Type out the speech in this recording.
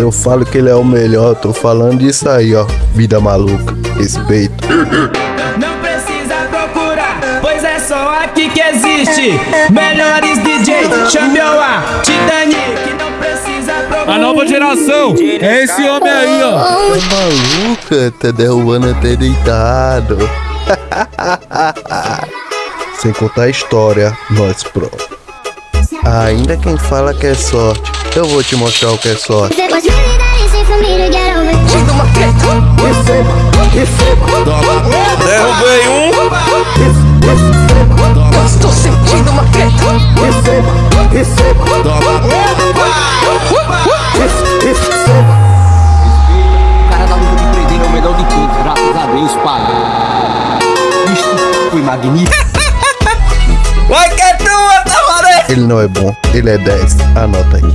Quando eu falo que ele é o melhor, tô falando disso aí, ó. Vida maluca, respeito. Não precisa procurar, pois é só aqui que existe. Melhores DJ, chame a Titanic. Não precisa procurar. A nova geração é esse homem aí, ó. Tá maluca? Tá derrubando até deitado. Sem contar a história, nós pro. Ainda quem fala que é sorte, eu vou te mostrar o que é sorte. Derrubei um. Estou sentindo uma treta. O cara da luta de prender é o melhor de todos, graças a Deus, pai. Isto foi magnífico. Vai Tamaré. Ele não é bom, ele é 10. Anota aí.